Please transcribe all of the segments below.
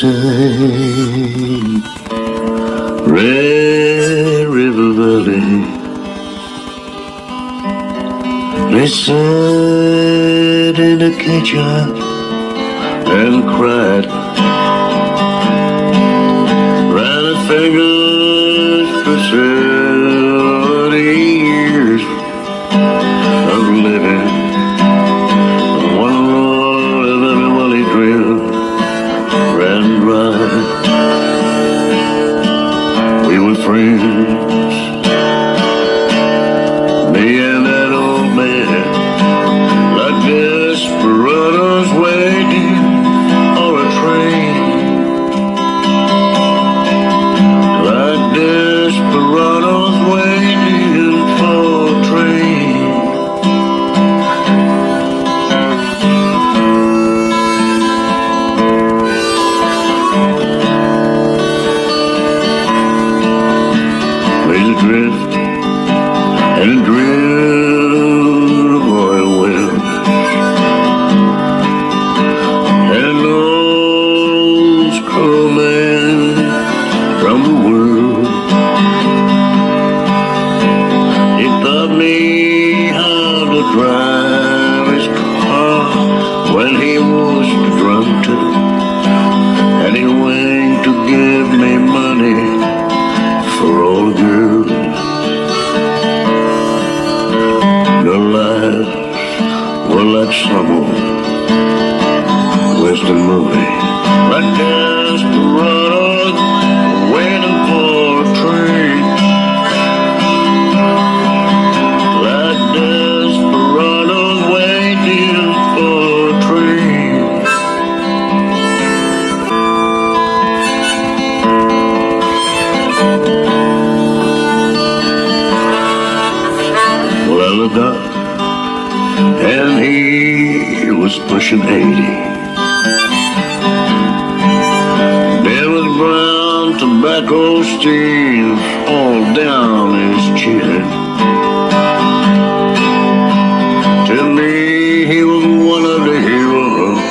same. Red River Valley. They sat in the kitchen and cried. Ran the fingers We and drill some old western movie, like pushing 80. There was brown tobacco stains all down his chin. To me, he was one of the heroes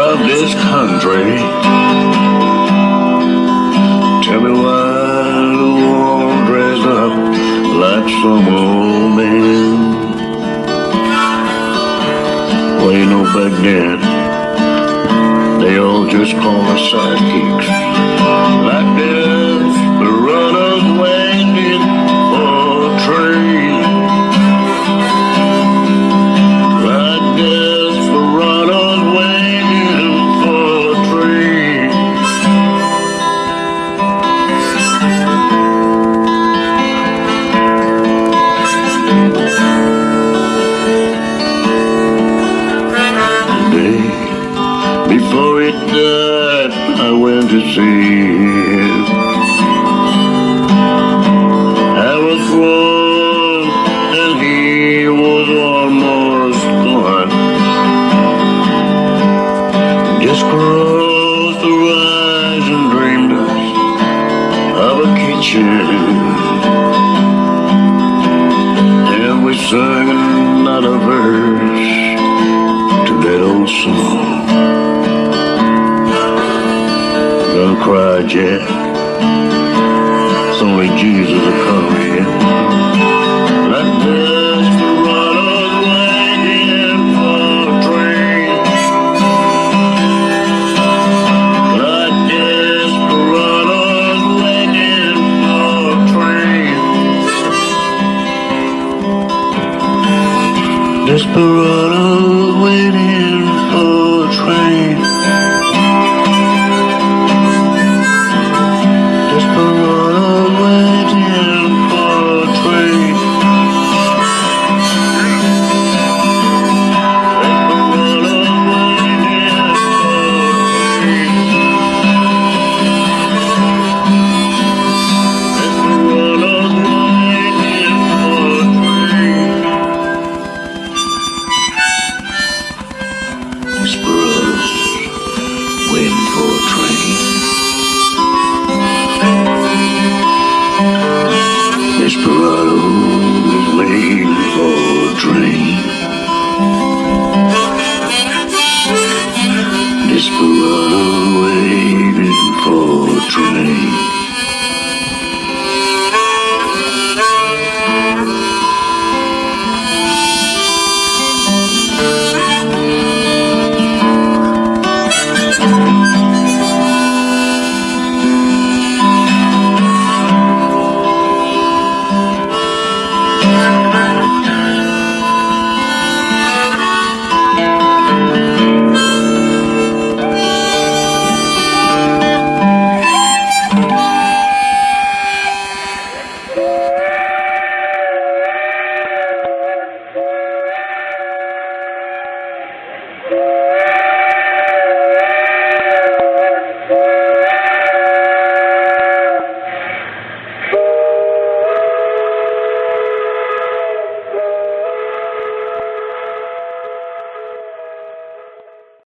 of this country. Tell me why the world dressed up like some old Then, they all just call us sidekicks. Before it died. I went to see him. I was born and he was almost gone. Just closed the eyes and dreamed of a kitchen. And we sang another verse to that old song. cried yet. It's only Jesus that comes yet. That desperado waiting for a train. That desperado waiting for a train. Desperado waiting for a train.